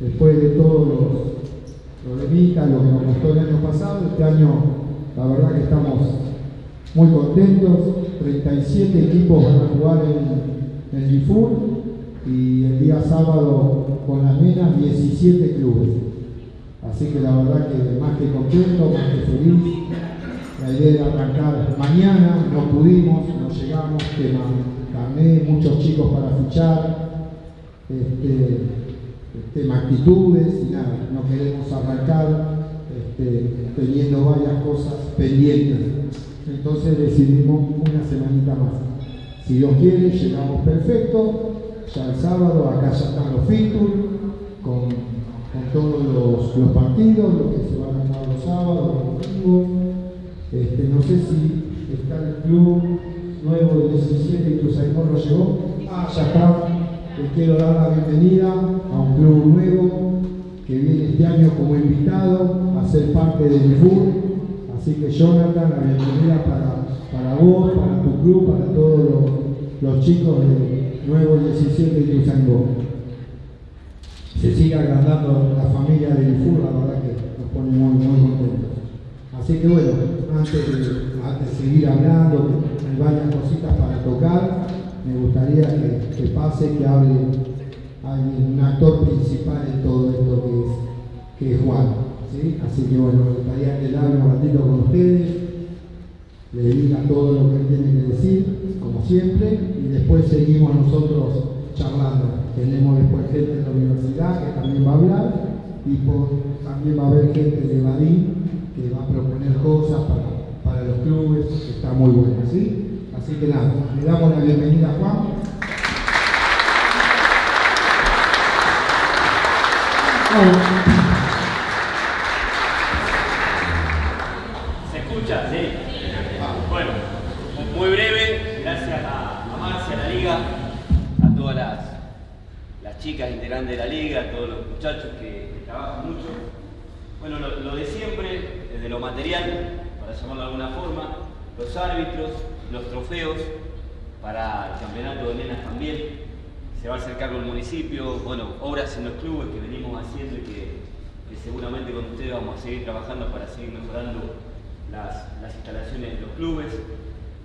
después de todos los problemitas, lo que nos costó el año pasado, este año la verdad que estamos muy contentos, 37 equipos van a jugar en, el IFUR y el día sábado con las nenas 17 clubes. Así que la verdad que más que contento, más que feliz. La idea era arrancar mañana, no pudimos, no llegamos, tema carné, muchos chicos para fichar, este, tema actitudes y nada, no queremos arrancar este, teniendo varias cosas pendientes. Entonces decidimos una semanita más. Si Dios quiere, llegamos perfecto. Ya el sábado acá ya están los features con, todos los, partidos, lo que se van a jugar los sábados, los domingos. Este, no sé si está el club nuevo del 17 y Cruzadimos lo llegó. Ah, ya está. Les quiero dar la bienvenida a un club nuevo que viene este año como invitado a ser parte del FUR Así que Jonathan, la bienvenida para, para vos, para tu club, para todos los, chicos de Nuevo 17 y Tuzangó. Se sigue agrandando la familia del fútbol, la verdad que nos pone muy, muy contentos. Así que bueno, antes de, seguir hablando, hay varias cositas para tocar, me gustaría que, pase, que hable un actor principal en todo esto que es, que es Juan. Así que bueno, me gustaría que hable un ratito con ustedes, le diga todo lo que tiene que decir, como siempre, y después seguimos nosotros charlando. Tenemos después gente de la universidad que también va a hablar, y también va a haber gente de Badín que va a proponer cosas para, los clubes, que está muy bueno, ¿sí? Así que nada, le damos la bienvenida a Juan integrantes de la liga, a todos los muchachos que, trabajan mucho. Bueno, lo, de siempre, desde lo material, para llamarlo de alguna forma, los árbitros, los trofeos, para el campeonato de nenas también. Se va a hacer cargo el municipio, bueno, obras en los clubes que venimos haciendo y que, seguramente con ustedes vamos a seguir trabajando para seguir mejorando las, instalaciones de los clubes.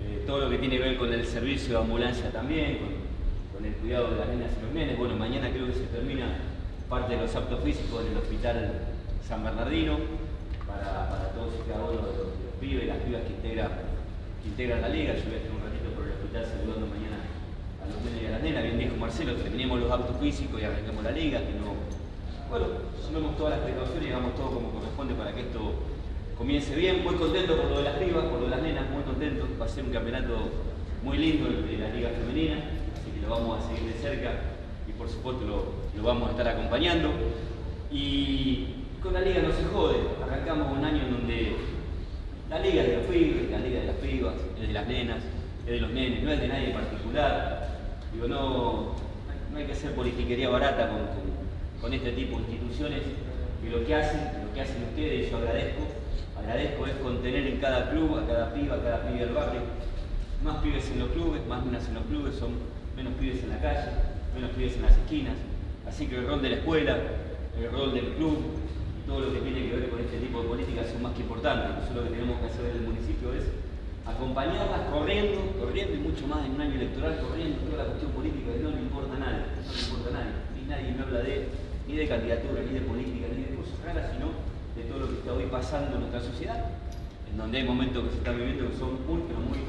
Eh, todo lo que tiene que ver con el servicio de ambulancia también, el cuidado de las nenas y los nenes. Bueno, mañana creo que se termina parte de los actos físicos en el Hospital San Bernardino para, todos y cada uno de los, pibes y las pibas que, integran la liga. Yo voy a estar un ratito por el hospital saludando mañana los nenes y a las nenas. Bien dijo Marcelo, terminemos los actos físicos y arranquemos la liga, que no... Bueno, tomemos todas las precauciones y hagamos todo como corresponde para que esto comience bien. Muy contento por lo de las pibas, por lo de las nenas, muy contento. Va a ser un campeonato muy lindo el de la liga femenina lo vamos a seguir de cerca y por supuesto lo, vamos a estar acompañando. Y con la liga no se jode, arrancamos un año en donde la liga es de los pibes, la liga de las pibas, es de las nenas, es de los nenes, no es de nadie en particular. Digo, no, no hay que hacer politiquería barata con, este tipo de instituciones y lo que hacen, lo que hacen ustedes, yo agradezco, agradezco es contener en cada club, a cada piba, a cada pibe del barrio, más pibes en los clubes, más nenas en los clubes, son menos pibes en la calle, menos pibes en las esquinas. Así que el rol de la escuela, el rol del club todo lo que tiene que ver con este tipo de políticas son más que importantes. Nosotros lo que tenemos que hacer en el municipio es acompañarlas corriendo, corriendo y mucho más en un año electoral, corriendo toda la cuestión política que no le importa a nadie, no le importa a nadie. Ni nadie me habla de, ni de candidatura, ni de política, ni de cosas raras, sino de todo lo que está hoy pasando en nuestra sociedad, en donde hay momentos que se están viviendo que son muy, pero muy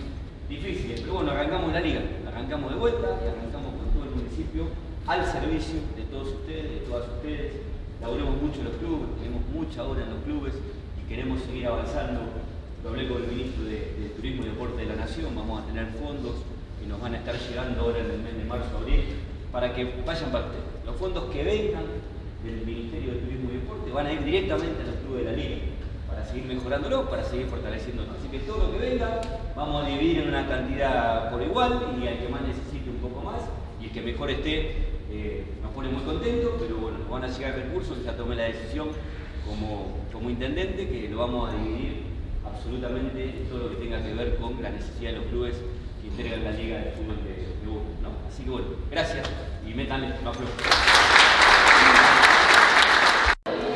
difíciles. Pero bueno, arrancamos la liga arrancamos de vuelta y arrancamos con todo el municipio al servicio de todos ustedes, de todas ustedes. Laboremos mucho en los clubes, tenemos mucha hora en los clubes y queremos seguir avanzando. Lo hablé con el ministro de, Turismo y Deporte de la Nación, vamos a tener fondos que nos van a estar llegando ahora en el mes de marzo, abril, para que vayan para ustedes. Los fondos que vengan del Ministerio de Turismo y Deporte van a ir directamente a los clubes de la liga para seguir mejorándolo, para seguir fortaleciéndonos. Así que todo lo que venga, vamos a dividir en una cantidad por igual y al que más necesite un poco más y el que mejor esté eh, nos pone muy contento, pero bueno, van a llegar recursos, ya tomé la decisión como, como intendente que lo vamos a dividir absolutamente todo lo que tenga que ver con la necesidad de los clubes que integran la Liga de Fútbol de, de Así que bueno, gracias y métanle, no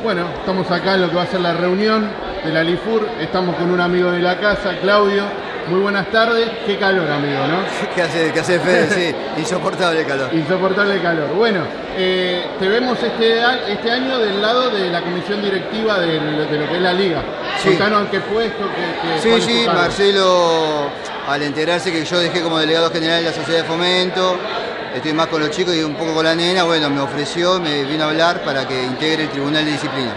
Bueno, estamos acá en lo que va a ser la reunión de la LIFUR. Estamos con un amigo de la casa, Claudio. Muy buenas tardes. Qué calor, amigo, ¿no? ¿Qué hace, qué hace Fede? Sí, insoportable calor. Insoportable calor. Bueno, eh, te vemos este, este año del lado de la comisión directiva de, de lo que es la liga. Sí. Contanos en qué puesto. Sí, sí, Marcelo, al enterarse que yo dejé como delegado general de la sociedad de fomento, estoy más con los chicos y un poco con la nena, bueno, me ofreció, me vino a hablar para que integre el tribunal de disciplina.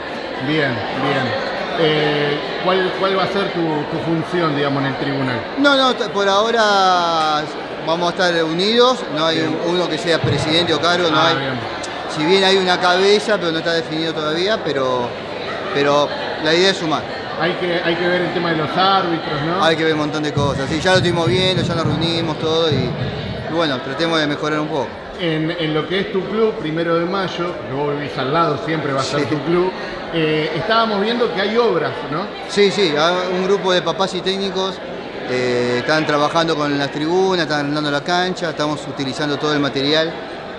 Bien, bien. Eh, ¿cuál, ¿cuál, va a ser tu, tu, función, digamos, en el tribunal? No, no, por ahora vamos a estar unidos, no hay bien. uno que sea presidente o cargo, no ah, hay. Bien. Si bien hay una cabeza, pero no está definido todavía, pero, pero la idea es sumar. Hay que, hay que ver el tema de los árbitros, ¿no? Hay que ver un montón de cosas. Sí, ya lo estuvimos viendo, ya nos reunimos todo y, y bueno, tratemos de mejorar un poco. En, en, lo que es tu club, primero de mayo, que vos vivís al lado, siempre va a ser sí. tu club. Eh, estábamos viendo que hay obras, ¿no? Sí, sí, un grupo de papás y técnicos eh, están trabajando con las tribunas, están arreglando la cancha, estamos utilizando todo el material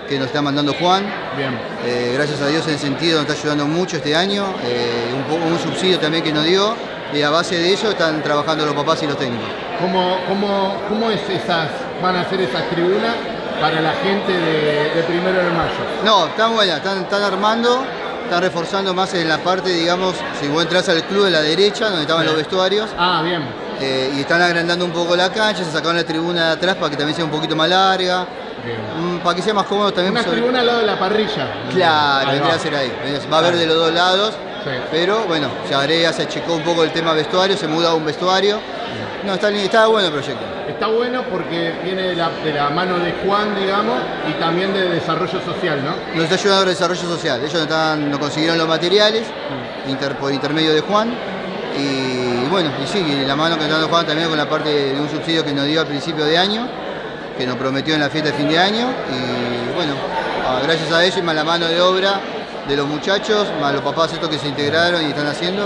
que nos está mandando Juan. Bien. Eh, gracias a Dios en ese sentido nos está ayudando mucho este año, un, un, subsidio también que nos dio y a base de eso están trabajando los papás y los técnicos. ¿Cómo, cómo, cómo es esas, van a ser esas tribunas para la gente de, de primero de mayo? No, están buenas, están, están armando está reforzando más en la parte, digamos, si vos entras al club de la derecha, donde estaban los vestuarios. Ah, bien. Eh, y están agrandando un poco la cancha, se sacaron la tribuna de atrás para que también sea un poquito más larga. Mm, para que sea más cómodo también. Una sobre... tribuna al lado de la parrilla. Claro, vendría a ser ahí. Va a haber de los dos lados. Sí. Pero bueno, se agrega, se achicó un poco el tema vestuario, se muda a un vestuario. No, está, está bueno el proyecto. Está bueno porque viene de la, mano de Juan, digamos, y también de desarrollo social, ¿no? Nos está ayudando el desarrollo social. Ellos nos, nos consiguieron los materiales por intermedio de Juan. Y bueno, y sí, la mano que está dando Juan también con la parte de un subsidio que nos dio al principio de año, que nos prometió en la fiesta de fin de año. Y bueno, gracias a ellos y más la mano de obra de los muchachos, más los papás estos que se integraron y están haciendo,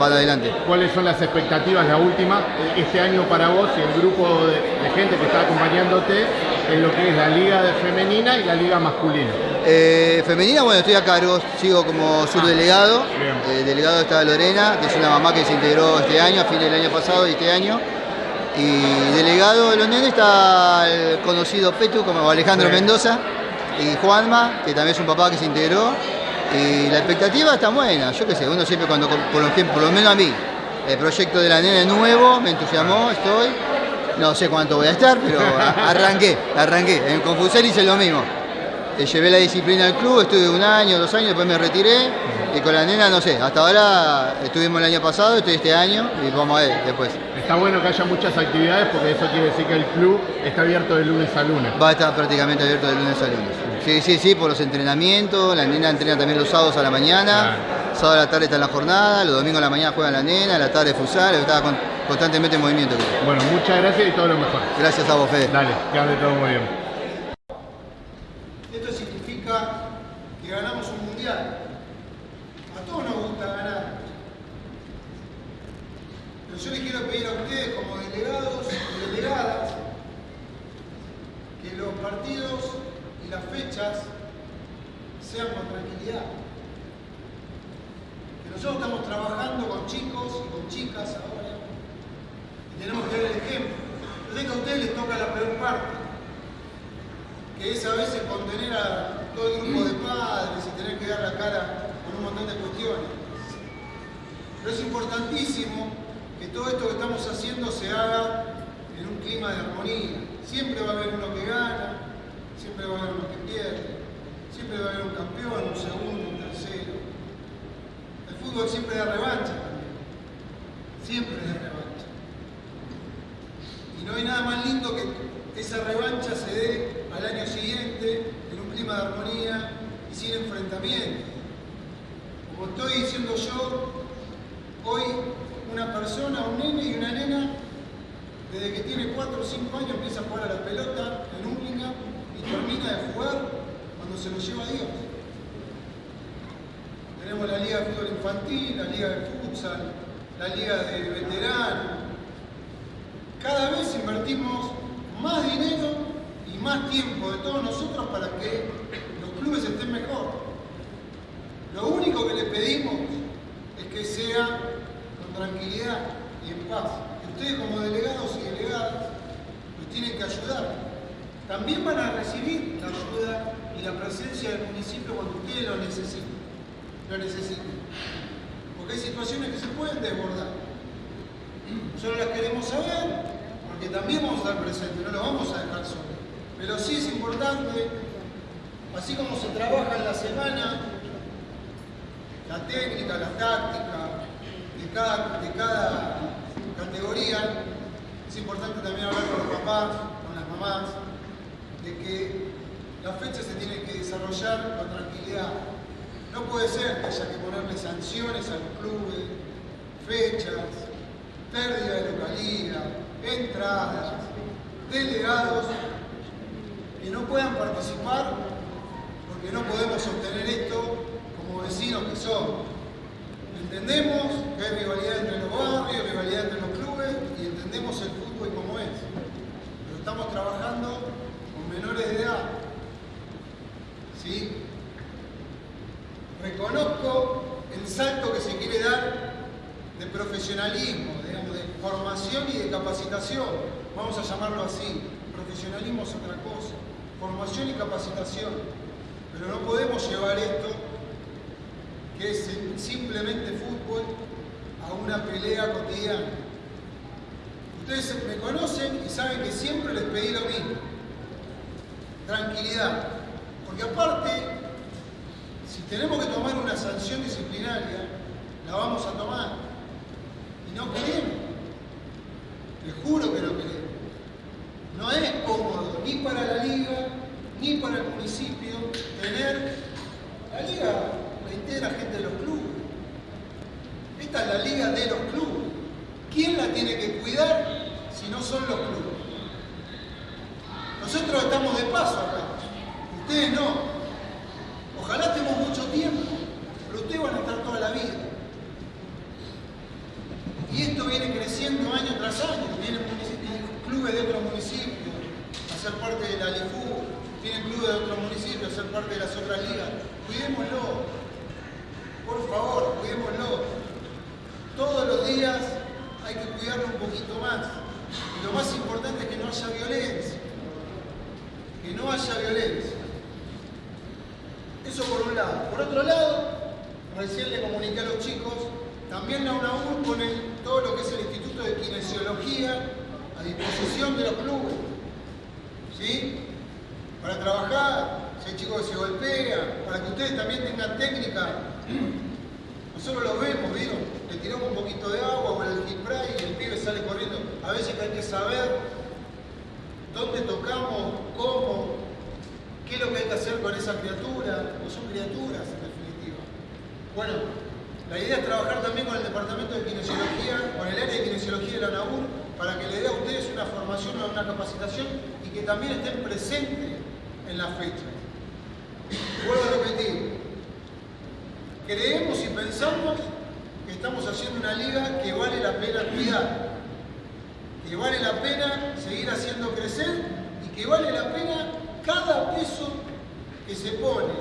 van adelante. ¿Cuáles son las expectativas, la última, este año para vos y el grupo de, de gente que está acompañándote en lo que es la liga femenina y la liga masculina? Eh, femenina, bueno, estoy a cargo, sigo como subdelegado. Ah, eh, delegado está Lorena, que es una mamá que se integró este año, a fin del año pasado y este año. Y delegado de los nenes está el conocido Petu, como Alejandro. Mendoza, y Juanma, que también es un papá que se integró. Y la expectativa está buena, yo qué sé, uno siempre cuando, por lo, por lo menos a mí, el proyecto de la nena es nuevo, me entusiasmó, estoy. No sé cuánto voy a estar, pero arranqué, arranqué. En Confusel hice lo mismo. Llevé la disciplina al club, estuve un año, dos años, después me retiré. Y con la nena, no sé, hasta ahora estuvimos el año pasado, estoy este año y vamos a ver después. Está bueno que haya muchas actividades porque eso quiere decir que el club está abierto de lunes a lunes. Va a estar prácticamente abierto de lunes a lunes. Sí, sí, sí, por los entrenamientos, la nena entrena también los sábados a la mañana, claro. sábado a la tarde está en la jornada, los domingos a la mañana juega la nena, a la tarde futsal, está constantemente en movimiento. Bueno, muchas gracias y todo lo mejor. Gracias a vos, Fede. Dale, que ande todo muy bien. Esto significa que ganamos un mundial. A todos nos gusta ganar. Pero yo les quiero pedir a ustedes como delegados y delegadas que los partidos y las fechas sean con tranquilidad. Que nosotros estamos trabajando con chicos y con chicas ahora y tenemos que dar el ejemplo. Yo sé que a ustedes les toca la peor parte, que es a veces contener a todo el grupo de padres y tener que dar la cara con un montón de cuestiones. Pero es importantísimo que todo esto que estamos haciendo se haga en un clima de armonía. Siempre va a haber uno que gana, siempre va a haber uno que siempre va a haber un campeón, un segundo, un tercero. El fútbol siempre da revancha también, siempre da revancha. Y no hay nada más lindo que esa revancha se dé al año siguiente en un clima de armonía y sin enfrentamiento. Como estoy diciendo yo, hoy una persona, un nene y una nena, desde que tiene 4 o 5 años empieza a jugar a la pelota en Hurlingham y termina de jugar cuando se lo lleva a Dios. Tenemos la liga de fútbol la liga de futsal, la liga de veteranos. Cada vez invertimos más dinero y más tiempo de todos nosotros para que los clubes estén mejor. Lo único que le pedimos es que sea con tranquilidad y en paz. ustedes como delegados y delegadas nos tienen que ayudar. También van a recibir la ayuda y la presencia del municipio cuando ustedes lo necesiten. Lo necesiten. Hay situaciones que se pueden desbordar. Solo las queremos saber, porque también vamos a estar presentes, no lo vamos a dejar solos. Pero sí es importante, así como se trabaja en la semana, la técnica, la táctica de cada, de cada categoría, es importante también hablar con los papás, con las mamás, de que la fecha se tiene que desarrollar con tranquilidad. No puede ser que haya que ponerle sanciones a los clubes, fechas, pérdida de localidad, entradas, delegados que no puedan participar porque no podemos obtener esto como vecinos que somos. Entendemos que hay rivalidad entre los barrios, rivalidad entre los clubes y entendemos el fútbol como es. Pero estamos trabajando con menores de edad. ¿Sí? Reconozco el salto que se quiere dar de profesionalismo, digamos, de formación y de capacitación. Vamos a llamarlo así. Profesionalismo es otra cosa. Formación y capacitación. Pero no podemos llevar esto que es simplemente fútbol, a una pelea cotidiana. Ustedes me conocen y saben que siempre les pedí lo mismo. Tranquilidad. Porque aparte, tenemos que tomar una sanción disciplinaria, la vamos a tomar. Y no queremos. Les juro que no queremos. No es cómodo ni para la liga, ni para el municipio tener la liga la gente de los clubes. Esta es la liga de los clubes. ¿Quién la tiene que cuidar si no son los clubes? Nosotros estamos de paso acá. Ustedes no. Ojalá estemos mucho tiempo, pero ustedes van a estar toda la vida. Y esto viene creciendo año tras año. Vienen clubes de otros municipios a ser parte de la LIFU, vienen clubes de otros municipios a ser parte de las otras ligas. Cuidémoslo. Por favor, cuidémoslo. Todos los hay que cuidarlo un poquito más. Y lo más importante es que no haya violencia. Que no haya violencia. Eso por un lado. Por otro lado, recién le comuniqué a los chicos, también la UNAUR pone todo lo que es el Instituto de Kinesiología a disposición de los clubes. ¿Sí? Para trabajar, si hay chicos que se golpean, para que ustedes también tengan técnica nosotros lo vemos, digo, le tiramos un poquito de agua o el spray y el pibe sale corriendo. A veces hay que saber dónde tocamos, cómo, qué es lo que hay que hacer con esa criatura, no son criaturas en definitiva. Bueno, la idea es trabajar también con el departamento de kinesiología, con el área de kinesiología de la NAUR, para que le dé a ustedes una formación o una capacitación y que también estén presentes en la fecha. Vuelvo a repetir, creemos y pensamos estamos haciendo una liga que vale la pena cuidar, que vale la pena seguir haciendo crecer y que vale la pena cada peso que se pone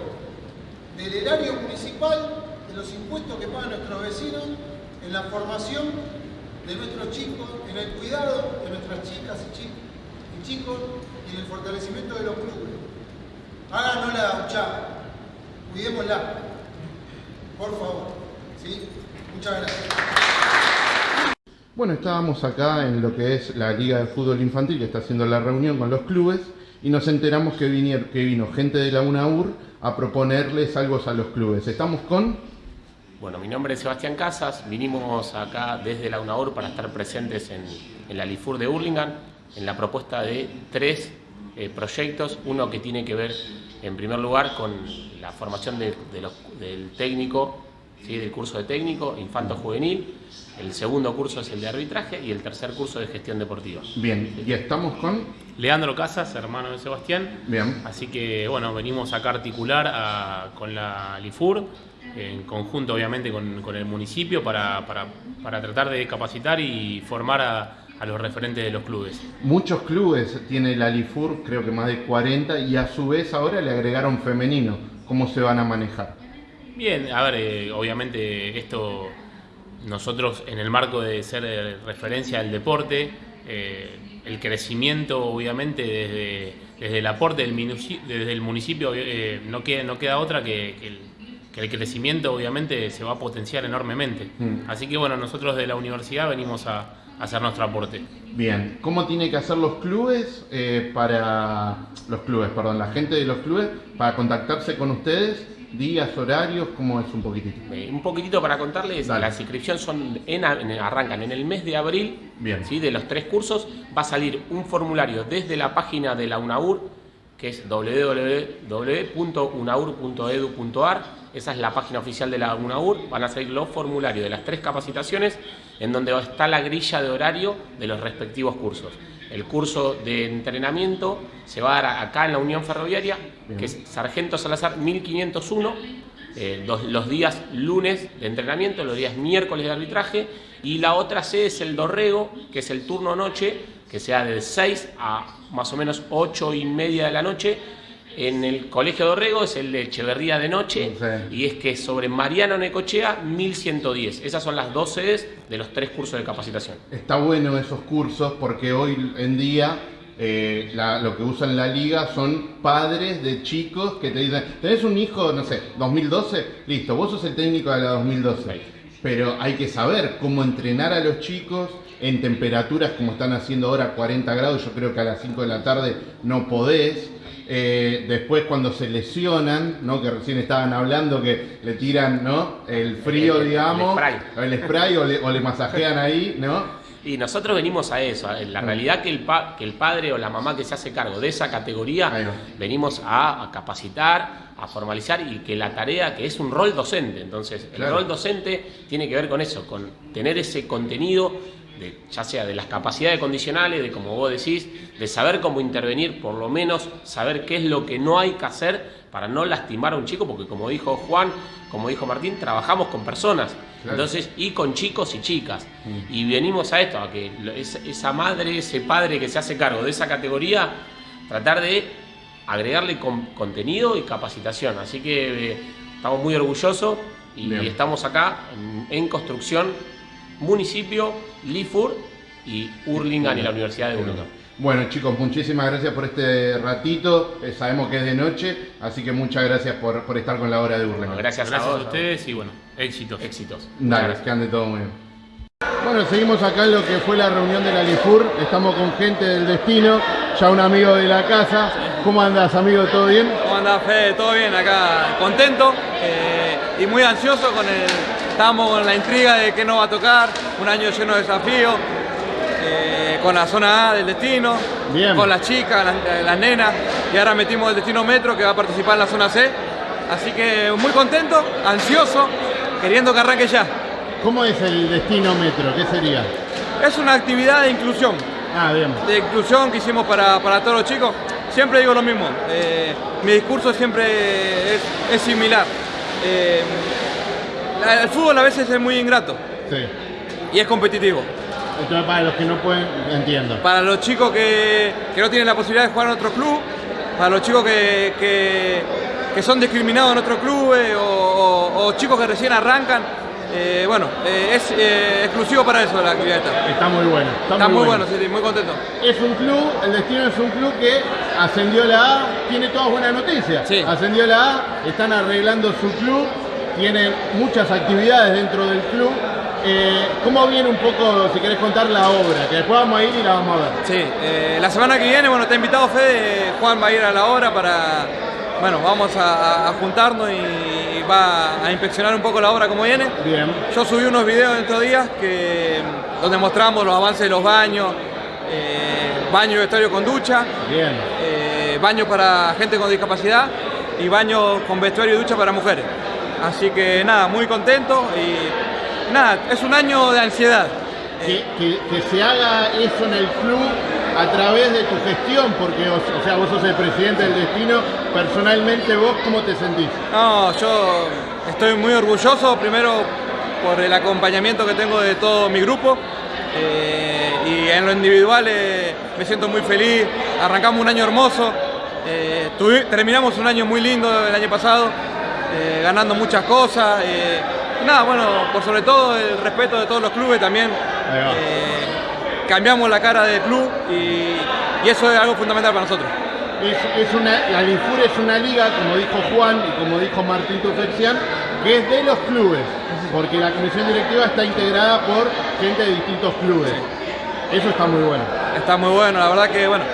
del erario municipal, de los impuestos que pagan nuestros vecinos, en la formación de nuestros chicos, en el cuidado de nuestras chicas y, chicos y en el fortalecimiento de los clubes. Háganos la huchada, cuidémosla. Por favor. ¿Sí? Muchas gracias. Bueno, estábamos acá en lo que es la Liga de Fútbol Infantil que está haciendo la reunión con los clubes y nos enteramos que, que vino gente de la UNAUR a proponerles algo a los clubes. ¿Estamos con? Bueno, mi nombre es Sebastián Casas, vinimos acá desde la UNAUR para estar presentes en, la LIFUR de Hurlingham en la propuesta de tres eh, proyectos, uno que tiene que ver en primer lugar con la formación del técnico, ¿sí? del curso de técnico, infanto juvenil, el segundo curso es el de arbitraje y el tercer curso de gestión deportiva. Bien, ya estamos con... Leandro Casas, hermano de Sebastián. Bien. Así que bueno, venimos acá a articular con la LIFUR, en conjunto obviamente con, el municipio, para, para tratar de capacitar y formar a a los referentes de los clubes. Muchos clubes tiene la Lifur, creo que más de 40, y a su vez ahora le agregaron femenino. ¿Cómo se van a manejar? Bien, a ver, eh, obviamente esto nosotros en el marco de ser eh, referencia al deporte, eh, el crecimiento obviamente desde, desde el aporte del municipio, desde el municipio eh, no, queda, no queda otra que, que el, que el crecimiento obviamente se va a potenciar enormemente. Mm. Así que bueno, nosotros de la universidad venimos a, a hacer nuestro aporte. Bien, ¿cómo tiene que hacer los clubes eh, para los clubes, perdón, la gente de los clubes para contactarse con ustedes? Días, horarios, ¿cómo es un poquitito? Eh, un poquitito para contarles, Dale. las inscripciones son en, en- arrancan en el mes de abril, Bien. ¿sí? de los tres cursos, va a salir un formulario desde la página de la UNAUR, que es www.unaur.edu.ar, esa es la página oficial de la UNAUR, van a salir los formularios de las tres capacitaciones, en donde está la grilla de horario de los respectivos cursos. El curso de entrenamiento se va a dar acá en la Unión Ferroviaria, que es Sargento Salazar 1501, eh, los, los días lunes de entrenamiento, los días miércoles de arbitraje, y la otra sede es el Dorrego, que es el turno noche, que sea de 6 a más o menos 8 y media de la noche. En el Colegio Dorrego es el de Echeverría de noche, Sí. y es que sobre Mariano Necochea 1110. Esas son las dos sedes de los tres cursos de capacitación. Está bueno esos cursos porque hoy en día eh, la- lo que usan la liga son padres de chicos que te dicen, tenés un hijo, no sé, 2012, listo, vos sos el técnico de la 2012. Pero hay que saber cómo entrenar a los chicos en temperaturas como están haciendo ahora, 40 grados, yo creo que a las 5 de la tarde no podés. Eh, después cuando se lesionan, ¿no? que recién estaban hablando que le tiran ¿no? el frío, El- el- el digamos, spray. el spray o le, o le masajean ahí, ¿no? Y nosotros venimos a eso, a la realidad que el, pa- que el padre o la mamá que se hace cargo de esa categoría, venimos a, a capacitar, a formalizar y que la tarea, que es un rol docente, entonces el Claro. rol docente tiene que ver con eso, con tener ese contenido, de, ya sea de las capacidades condicionales, de como vos decís, de saber cómo intervenir, por lo menos saber qué es lo que no hay que hacer para no lastimar a un chico, porque como dijo Juan, como dijo Martín, trabajamos con personas. Claro. Entonces, y con chicos y chicas. Y venimos a esto, a que esa, esa madre, ese padre que se hace cargo de esa categoría, tratar de agregarle con- contenido y capacitación. Así que eh, estamos muy orgullosos y Bien. estamos acá en, en construcción, municipio, Lifur y Hurlingham y la Universidad de Hurlingham. Bueno chicos, muchísimas gracias por este ratito. Eh, sabemos que es de noche, así que muchas gracias por, por estar con la hora de Urlen. Bueno, gracias, Gracias a ustedes y bueno, éxitos. Éxitos. Dale, que ande todo muy bien. Bueno, seguimos acá en lo que fue la reunión de la LIFUR. Estamos con gente del destino, ya un amigo de la casa. ¿Cómo andás, amigo? ¿Todo bien? ¿Cómo andás, Fede? ¿Todo bien? Acá contento eh, y muy ansioso con el... Estamos con la intriga de qué nos va a tocar, un año lleno de desafíos, eh, con la zona A del destino, Bien. con las chicas, las, las nenas, y ahora metimos el destino metro que va a participar en la zona C. Así que muy contento, ansioso, queriendo que arranque ya. ¿Cómo es el destino metro? ¿Qué sería? Es una actividad de inclusión, Ah, bien. de inclusión que hicimos para, para todos los chicos. Siempre digo lo mismo, eh, mi discurso siempre es, es similar. Eh, el fútbol a veces es muy ingrato Sí. y es competitivo. Entonces, para los que no pueden, entiendo. Para los chicos que, que no tienen la posibilidad de jugar en otro club, para los chicos que, que- que son discriminados en otros clubes o, o- o chicos que recién arrancan, eh, bueno, eh, es eh, exclusivo para eso la actividad esta. Está muy bueno. Está muy bueno, sí, sí, muy contento. Es un club, el Destino es un club que ascendió a la A, tiene todas buenas noticias. Sí. Ascendió a la A, están arreglando su club, tienen muchas actividades dentro del club. Eh, ¿Cómo viene un poco, si querés contar la obra? Que después vamos a ir y la vamos a ver. Sí, eh, la semana que viene, bueno, está invitado Fede, Juan va a ir a la hora para, bueno, vamos a, a juntarnos y va a inspeccionar un poco la obra como viene. Bien. Yo subí unos videos dentro de días que, donde mostramos los avances de los baños, eh, baño y vestuario con ducha, Bien. eh, baños para gente con discapacidad y baños con vestuario y ducha para mujeres. Así que nada, muy contento y nada, es un año de ansiedad. Que, que- que se haga eso en el club a través de tu gestión, porque, o, sea, vos sos el presidente del Destino, personalmente vos, ¿cómo te sentís? No, yo estoy muy orgulloso, primero por el acompañamiento que tengo de todo mi grupo. Eh, y en lo individual eh, me siento muy feliz, arrancamos un año hermoso, eh, terminamos un año muy lindo el año pasado eh, ganando muchas cosas. eh, nada, bueno, por sobre todo el respeto de todos los clubes también. Eh, cambiamos la cara del club y, y eso es algo fundamental para nosotros. Es, es una, la Lifur es una liga, como dijo Juan y como dijo Martín Tufexian, que es de los clubes, porque la comisión directiva está integrada por gente de distintos clubes. Eso está muy bueno. Está muy bueno, la verdad que bueno,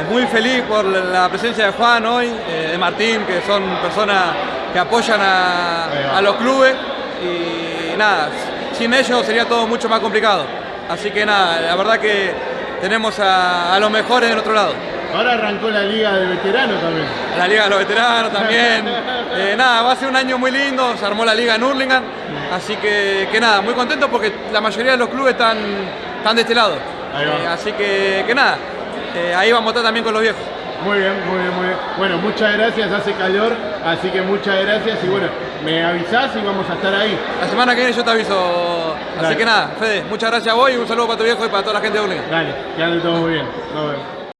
es muy feliz por la presencia de Juan hoy, eh, de Martín, que son personas que apoyan a, a los clubes y nada, sin ellos sería todo mucho más complicado. Así que nada, la verdad que tenemos a, a los mejores de otro lado. Ahora arrancó la liga de veteranos también. La Liga de los Veteranos también. Eh, nada, va a ser un año muy lindo, se armó la Liga en Hurlingham, así que, que nada, muy contento porque la mayoría de los clubes están, están de este lado. Eh, así que, que nada, eh, ahí vamos a estar también con los viejos. Muy bien, muy bien, muy bien. Bueno, muchas gracias, hace calor, así que muchas gracias y bueno, me avisás y vamos a estar ahí. La semana que viene yo te aviso. Así que nada, Fede, muchas gracias a vos y un saludo para tu viejo y para toda la gente de Hurlingham. Dale, que ande todo muy bien. Nos vemos.